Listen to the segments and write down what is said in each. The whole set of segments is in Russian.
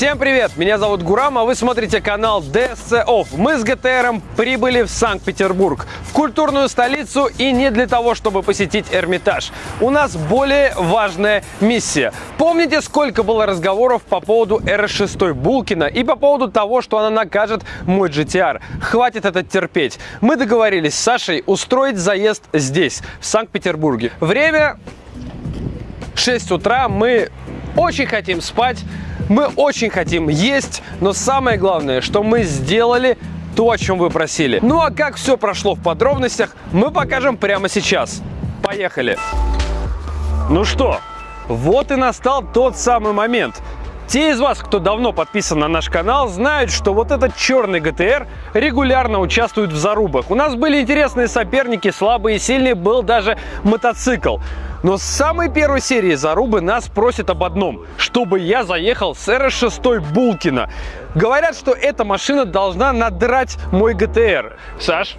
Всем привет! Меня зовут Гурам, а вы смотрите канал DSC Off. Мы с ГТРом прибыли в Санкт-Петербург, в культурную столицу и не для того, чтобы посетить Эрмитаж. У нас более важная миссия. Помните, сколько было разговоров по поводу RS6 Булкина и по поводу того, что она накажет мой GTR? Хватит это терпеть. Мы договорились с Сашей устроить заезд здесь, в Санкт-Петербурге. Время 6 утра, мы очень хотим спать, мы очень хотим есть, но самое главное, что мы сделали то, о чем вы просили. Ну а как все прошло в подробностях, мы покажем прямо сейчас. Поехали! Ну что, вот и настал тот самый момент. Те из вас, кто давно подписан на наш канал, знают, что вот этот черный ГТР регулярно участвует в зарубах. У нас были интересные соперники, слабые и сильные, был даже мотоцикл. Но с самой первой серии зарубы нас просят об одном, чтобы я заехал с RS6 Булкина. Говорят, что эта машина должна надрать мой ГТР. Саш?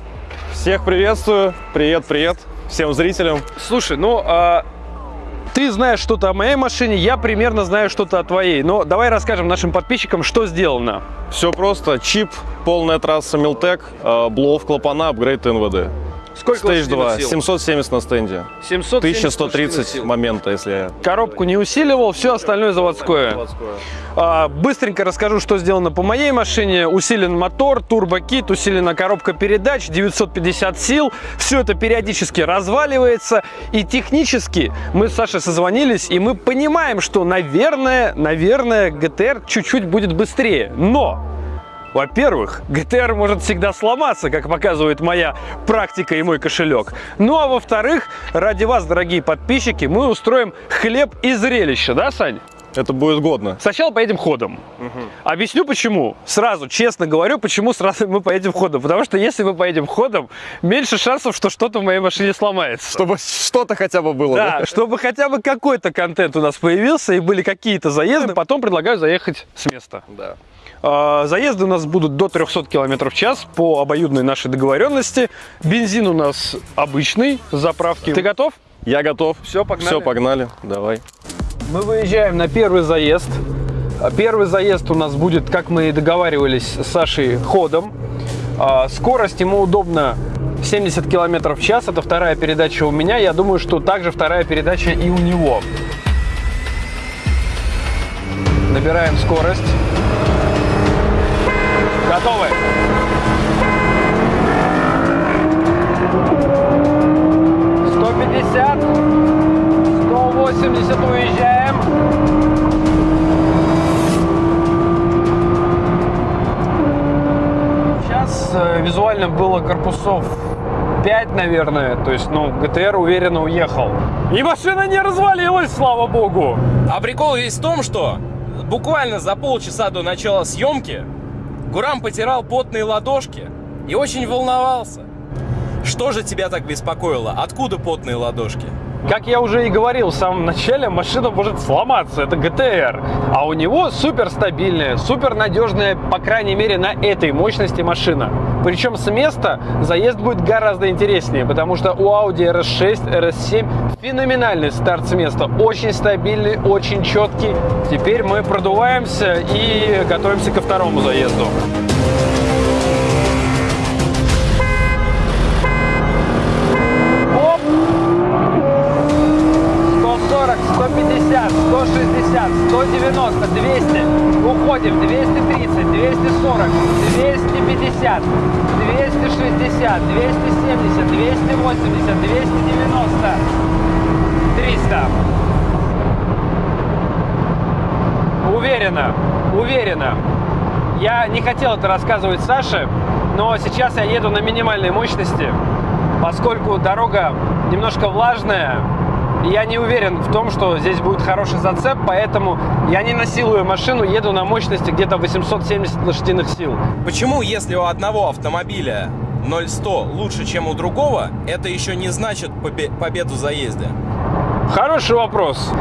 Всех приветствую. Привет, привет всем зрителям. Слушай, ну... А ты знаешь что-то о моей машине, я примерно знаю что-то о твоей. Но давай расскажем нашим подписчикам, что сделано. Все просто. Чип, полная трасса Милтек, блоу клапана, апгрейд НВД. Сколько Стейдж 2, сил? 770 на стенде. 770 1130 момента, если я... Коробку не усиливал, все остальное заводское. заводское. А, быстренько расскажу, что сделано по моей машине. Усилен мотор, турбокит, усилена коробка передач, 950 сил. Все это периодически разваливается. И технически мы с Сашей созвонились, и мы понимаем, что, наверное, наверное, GTR чуть-чуть будет быстрее. Но во-первых, ГТР может всегда сломаться, как показывает моя практика и мой кошелек. Ну а во-вторых, ради вас, дорогие подписчики, мы устроим хлеб и зрелище, да, Сань? Это будет годно. Сначала поедем ходом. Угу. Объясню почему. Сразу, честно говорю, почему сразу мы поедем ходом. Потому что если мы поедем ходом, меньше шансов, что что-то в моей машине сломается. Чтобы что-то хотя бы было. Да, да? чтобы хотя бы какой-то контент у нас появился и были какие-то заезды. Потом предлагаю заехать с места. Да. А, заезды у нас будут до 300 км в час по обоюдной нашей договоренности. Бензин у нас обычный с заправки. Ты готов? Я готов. Все, погнали. Все, погнали. Давай. Мы выезжаем на первый заезд. Первый заезд у нас будет, как мы и договаривались с Сашей, ходом. А, скорость ему удобно 70 км в час. Это вторая передача у меня. Я думаю, что также вторая передача и у него. Набираем скорость. Готовы? Сто пятьдесят, сто восемьдесят уезжаем. Сейчас э, визуально было корпусов 5, наверное. То есть, ну, ГТР уверенно уехал. И машина не развалилась, слава богу. А прикол весь в том, что буквально за полчаса до начала съемки Гурам потирал потные ладошки и очень волновался. Что же тебя так беспокоило? Откуда потные ладошки? Как я уже и говорил в самом начале, машина может сломаться, это ГТР. А у него супер стабильная, супер надежная, по крайней мере, на этой мощности машина. Причем с места заезд будет гораздо интереснее, потому что у Audi RS6, RS7 феноменальный старт с места. Очень стабильный, очень четкий. Теперь мы продуваемся и готовимся ко второму заезду. Уверенно, уверенно. Я не хотел это рассказывать Саше, но сейчас я еду на минимальной мощности, поскольку дорога немножко влажная, я не уверен в том, что здесь будет хороший зацеп, поэтому я не насилую машину, еду на мощности где-то 870 лошадиных сил. Почему, если у одного автомобиля 0-100 лучше, чем у другого, это еще не значит победу в заезде? Хороший вопрос.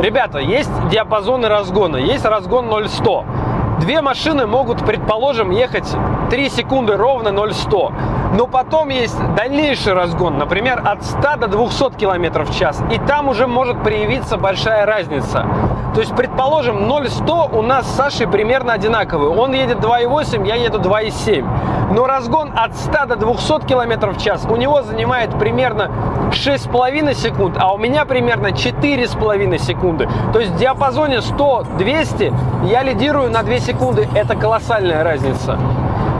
Ребята, есть диапазоны разгона. Есть разгон 0-100. Две машины могут, предположим, ехать 3 секунды ровно 0-100. Но потом есть дальнейший разгон, например, от 100 до 200 км в час. И там уже может проявиться большая разница. То есть, предположим, 0-100 у нас с Сашей примерно одинаковый. Он едет 2,8, я еду 2,7. Но разгон от 100 до 200 км в час у него занимает примерно 6,5 секунд, а у меня примерно 4,5 секунды. То есть в диапазоне 100-200 я лидирую на 2 секунды. Это колоссальная разница.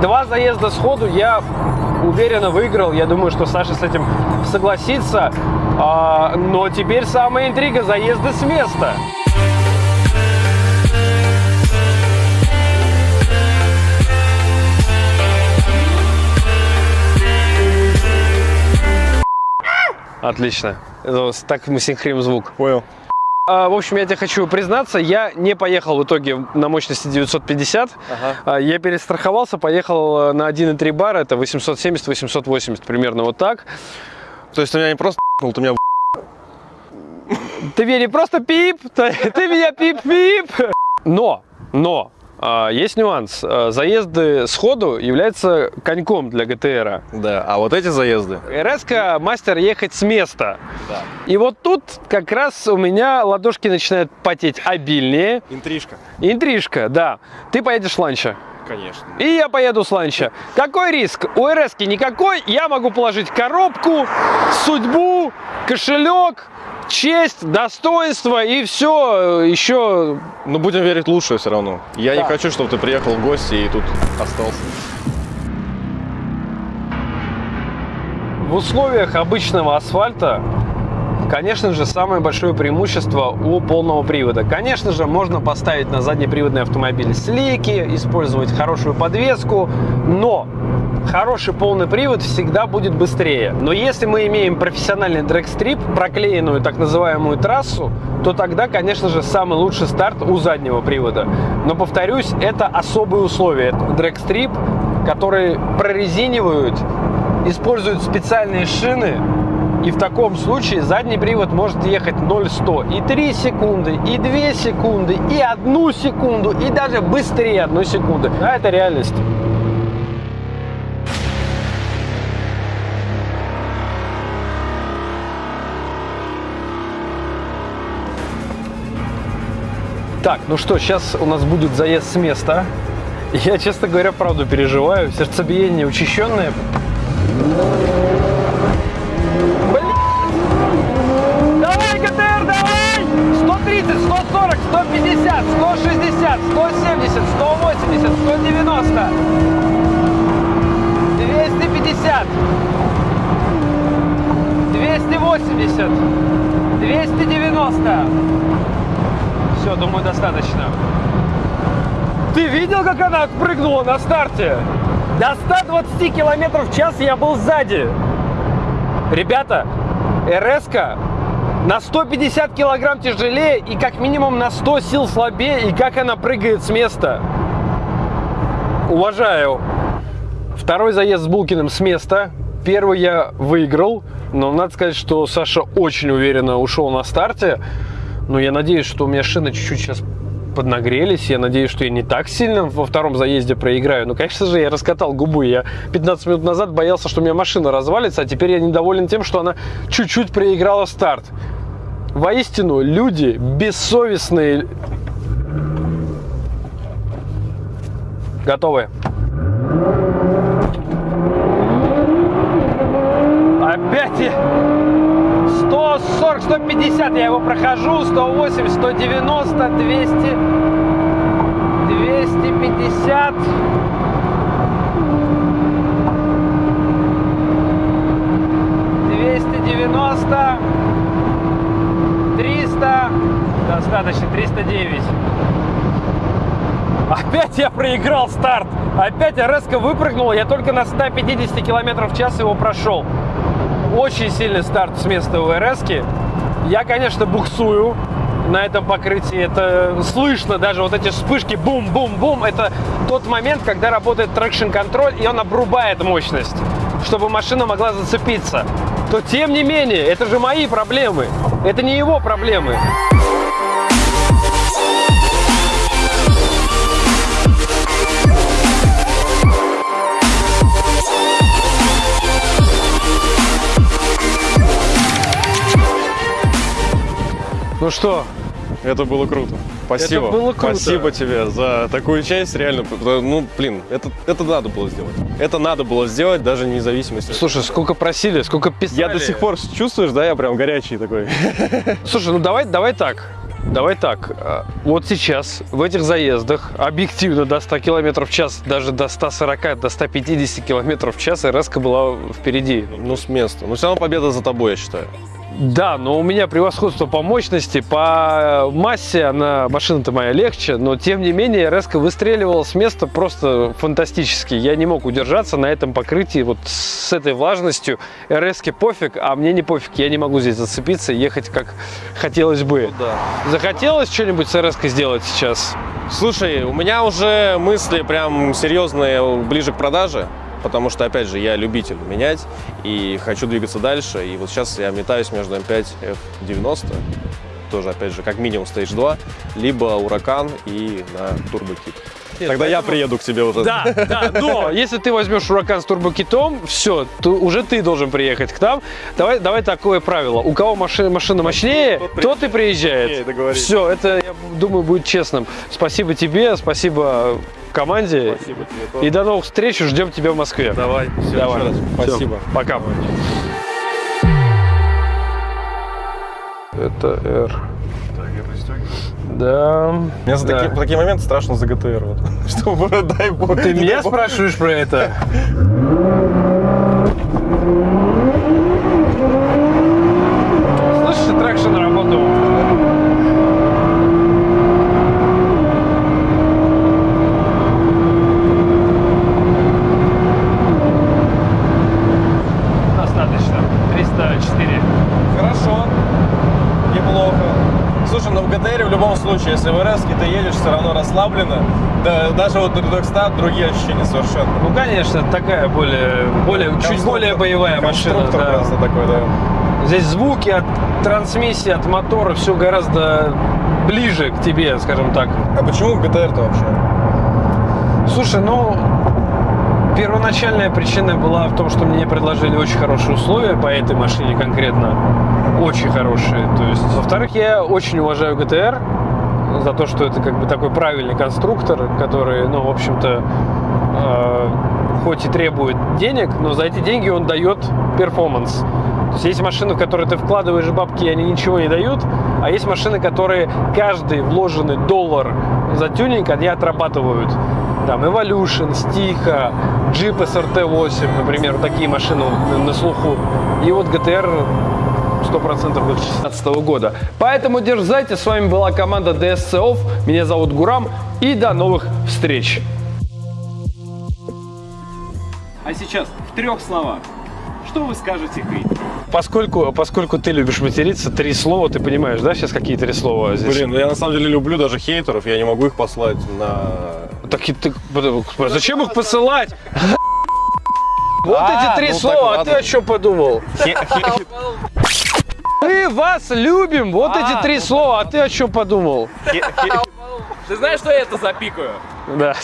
Два заезда сходу я уверенно выиграл. Я думаю, что Саша с этим согласится. А, но теперь самая интрига – заезды с места. Отлично. Это Так мы синхрим звук. Понял. А, В общем, я тебе хочу признаться, я не поехал в итоге на мощности 950. Ага. А, Я перестраховался, поехал э, на 1,3 бара, это 870-880, примерно вот так. То есть ты меня не просто ты меня Ты меня не просто пип, ты, ты меня пип-пип. Но, но, есть нюанс. А, Заезды сходу являются коньком для ГТРа. Да, а вот эти заезды. РС мастер ехать с места. Да. И вот тут как раз у меня ладошки начинают потеть обильнее. Интрижка. Интрижка, да. Ты поедешь ланча. Конечно. И я поеду с ланча. Какой риск? У РС никакой. Я могу положить коробку, судьбу, кошелек, честь, достоинство и все еще. Но будем верить лучшее все равно. Я Да. не хочу, чтобы ты приехал в гости и тут остался. В условиях обычного асфальта, конечно же, самое большое преимущество у полного привода. Конечно же, можно поставить на заднеприводный автомобиль слики, использовать хорошую подвеску, но хороший полный привод всегда будет быстрее. Но если мы имеем профессиональный дрэгстрип, проклеенную так называемую трассу, то тогда, конечно же, самый лучший старт у заднего привода. Но, повторюсь, это особые условия. Дрэгстрип, которые прорезинивают, используют специальные шины, и в таком случае задний привод может ехать 0-100 и 3 секунды, и 2 секунды, и 1 секунду, и даже быстрее 1 секунды. Да, это реальность. Так, ну что, сейчас у нас будет заезд с места. Я, честно говоря, правду переживаю. Сердцебиение учащенное. Как она прыгнула на старте? До 120 километров в час я был сзади. Ребята, РС на 150 килограмм тяжелее и как минимум на 100 сил слабее. И как она прыгает с места. Уважаю. Второй заезд с Булкиным с места. Первый я выиграл. Но надо сказать, что Саша очень уверенно ушел на старте. Но я надеюсь, что у меня шины чуть-чуть сейчас поднагрелись. Я надеюсь, что я не так сильно во втором заезде проиграю. Но, конечно же, я раскатал губы. Я 15 минут назад боялся, что у меня машина развалится, а теперь я недоволен тем, что она чуть-чуть проиграла старт. Воистину, люди бессовестные. Готовы? Опять я... 140, 150 я его прохожу, 180, 190, 200, 250. Двести девяносто, триста, достаточно, триста девять. Опять я проиграл старт. Опять резко выпрыгнул. Я только на 150 км в час его прошел. Очень сильный старт с места у РС. Я, конечно, буксую на этом покрытии. Это слышно даже вот эти вспышки бум-бум-бум. Это тот момент, когда работает трекшн-контроль, и он обрубает мощность, чтобы машина могла зацепиться. То тем не менее, это же мои проблемы. Это не его проблемы. Ну что, Это было круто. Спасибо. Это было круто. Спасибо тебе за такую часть, реально. Ну, блин, это, это надо было сделать. Это надо было сделать, даже независимости. слушай, сколько просили, сколько писали. Я до сих пор чувствуешь, да, я прям горячий такой. Слушай, ну давай, давай так. Давай так. А, Вот сейчас в этих заездах объективно до 100 км в час, даже до 140, до 150 км в час РС была впереди. Ну, с места. Но все равно победа за тобой, я считаю. Да, но у меня превосходство по мощности, по массе, она машина-то моя легче, но тем не менее РС выстреливала с места просто фантастически. Я не мог удержаться на этом покрытии вот с этой влажностью. РС пофиг, а мне не пофиг, я не могу здесь зацепиться и ехать как хотелось бы. Да. Захотелось что-нибудь с РС сделать сейчас? Слушай, у меня уже мысли прям серьезные ближе к продаже, потому что, опять же, я любитель менять и хочу двигаться дальше. И вот сейчас я метаюсь между М5 F90, тоже, опять же, как минимум Stage 2, либо Уракан и на турбокит. Тогда я приеду к тебе уже. Да, да, но если ты возьмешь Уракан с турбокитом, все, то уже ты должен приехать к нам. Давай, давай такое правило. У кого машина, машина мощнее, Тот тот и приезжает. Все, это, я думаю, будет честным. Спасибо тебе, спасибо команде. Спасибо тебе тоже. И до новых встреч, ждем тебя в Москве. Давай, все, Давай. еще раз. Спасибо. Пока. Это R. Да. Мне за да. такие, в такие моменты страшно за GTR. Вот. Чтобы, дай бог. Ты меня бог. спрашиваешь про это? Слышишь, traction работал. Достаточно. 304. В ГТР в любом случае, если в РС ты едешь, все равно расслабленно. Да, даже вот Редокстат, другие ощущения совершенно. Ну, конечно, такая более, более чуть более боевая машина. да. просто такой, да. Здесь звуки от трансмиссии, от мотора, все гораздо ближе к тебе, скажем так. А почему ГТР-то вообще? Слушай, ну, первоначальная причина была в том, что мне предложили очень хорошие условия по этой машине конкретно. Очень хорошие. То есть, во-вторых, я очень уважаю ГТР за то, что это как бы такой правильный конструктор, который, ну, в общем-то, э, хоть и требует денег, но за эти деньги он дает перформанс. То есть есть машины, в которые ты вкладываешь бабки, и они ничего не дают, а есть машины, которые каждый вложенный доллар за тюнинг они отрабатывают. Там Evolution, Stiha, Jeep SRT8, например, такие машины на- слуху. И вот GTR 100% 2016 года. Поэтому дерзайте. С вами была команда DSC Off. Меня зовут Гурам. И до новых встреч. А сейчас в трех словах. Что вы скажете хейтерам? Поскольку, поскольку ты любишь материться, три слова, ты понимаешь, да, сейчас какие три слова здесь? Блин, ну я на самом деле люблю даже хейтеров, я не могу их послать на... Так и ты, зачем их посылать? Вот А, эти три ну слова, а ты о чем подумал? Мы вас любим, вот эти три слова, а ты о чем подумал? Ты знаешь, что я это запикаю? Да.